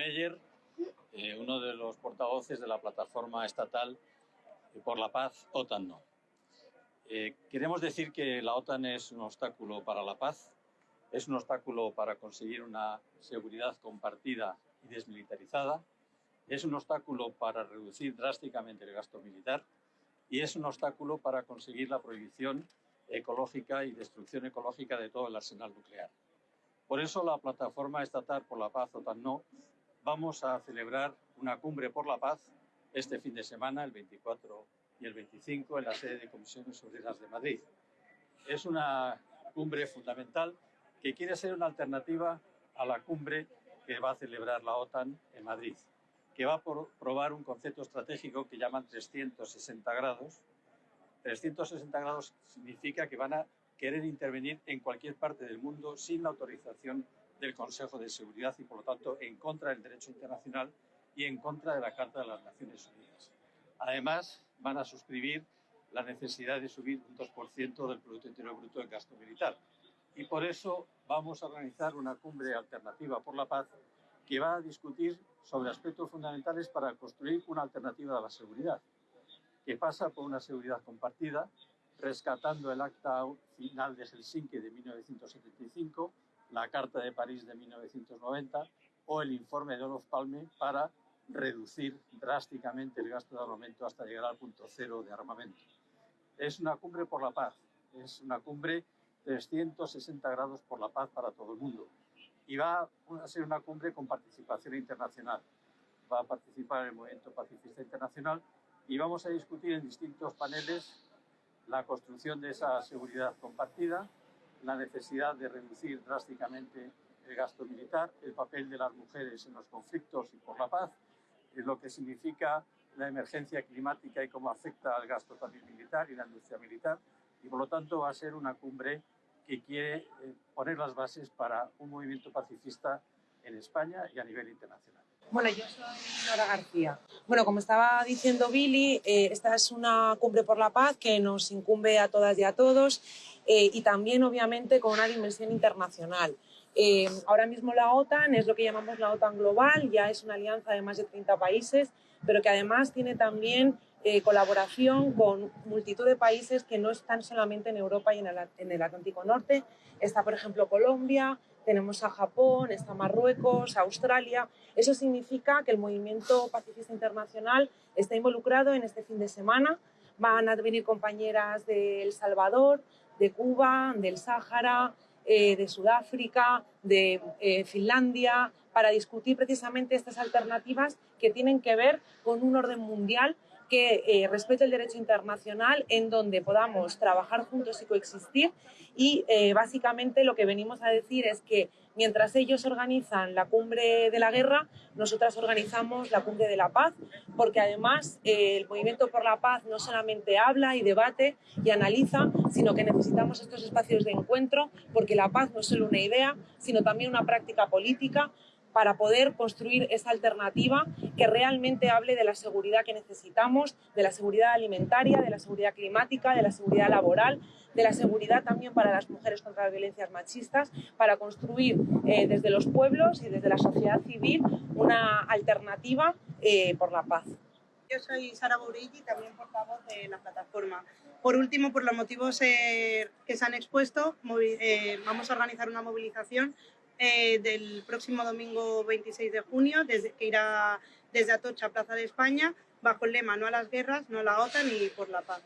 Meyer, eh, uno de los portavoces de la plataforma estatal por la paz OTAN No. Eh, queremos decir que la OTAN es un obstáculo para la paz, es un obstáculo para conseguir una seguridad compartida y desmilitarizada, es un obstáculo para reducir drásticamente el gasto militar y es un obstáculo para conseguir la prohibición ecológica y destrucción ecológica de todo el arsenal nuclear. Por eso la Plataforma Estatal por la Paz, OTAN No, vamos a celebrar una cumbre por la paz este fin de semana, el 24 y el 25, en la sede de Comisiones Obreras de Madrid. Es una cumbre fundamental que quiere ser una alternativa a la cumbre que va a celebrar la OTAN en Madrid, que va a probar un concepto estratégico que llaman 360 grados. 360 grados significa que van a querer intervenir en cualquier parte del mundo sin la autorización del Consejo de Seguridad y, por lo tanto, en contra del derecho internacional y en contra de la Carta de las Naciones Unidas. Además, van a suscribir la necesidad de subir un 2% del Producto Interior Bruto en gasto militar. Y por eso vamos a organizar una cumbre alternativa por la paz que va a discutir sobre aspectos fundamentales para construir una alternativa a la seguridad, que pasa por una seguridad compartida, rescatando el acta final de Helsinki de 1975, la Carta de París de 1990 o el informe de Olof Palme para reducir drásticamente el gasto de armamento hasta llegar al punto cero de armamento. Es una cumbre por la paz, es una cumbre 360 grados por la paz para todo el mundo y va a ser una cumbre con participación internacional. Va a participar el Movimiento Pacifista Internacional y vamos a discutir en distintos paneles la construcción de esa seguridad compartida, la necesidad de reducir drásticamente el gasto militar, el papel de las mujeres en los conflictos y por la paz, lo que significa la emergencia climática y cómo afecta al gasto también militar y la industria militar. Y por lo tanto va a ser una cumbre que quiere eh, poner las bases para un movimiento pacifista en España y a nivel internacional. Bueno, yo soy Nora García. Bueno, como estaba diciendo Billy, eh, esta es una cumbre por la paz que nos incumbe a todas y a todos eh, y también, obviamente, con una dimensión internacional. Eh, ahora mismo la OTAN es lo que llamamos la OTAN global, ya es una alianza de más de 30 países, pero que además tiene también colaboración con multitud de países que no están solamente en Europa y en el, en el Atlántico Norte. Está, por ejemplo, Colombia, tenemos a Japón, está Marruecos, Australia. Eso significa que el movimiento pacifista internacional está involucrado en este fin de semana. Van a venir compañeras de El Salvador, de Cuba, del Sáhara, eh, de Sudáfrica, de eh, Finlandia, para discutir precisamente estas alternativas que tienen que ver con un orden mundial que eh, respete el derecho internacional, en donde podamos trabajar juntos y coexistir. Y eh, básicamente lo que venimos a decir es que mientras ellos organizan la cumbre de la guerra, nosotras organizamos la cumbre de la paz, porque además eh, el movimiento por la paz no solamente habla y debate y analiza, sino que necesitamos estos espacios de encuentro, porque la paz no es solo una idea, sino también una práctica política, para poder construir esa alternativa que realmente hable de la seguridad que necesitamos, de la seguridad alimentaria, de la seguridad climática, de la seguridad laboral, de la seguridad también para las mujeres contra las violencias machistas, para construir eh, desde los pueblos y desde la sociedad civil una alternativa eh, por la paz. Yo soy Sara Bourilli, también portavoz de la plataforma. Por último, por los motivos eh, que se han expuesto, vamos a organizar una movilización eh, del próximo domingo 26 de junio, desde, que irá desde Atocha a Plaza de España, bajo el lema No a las guerras, no a la OTAN y por la paz.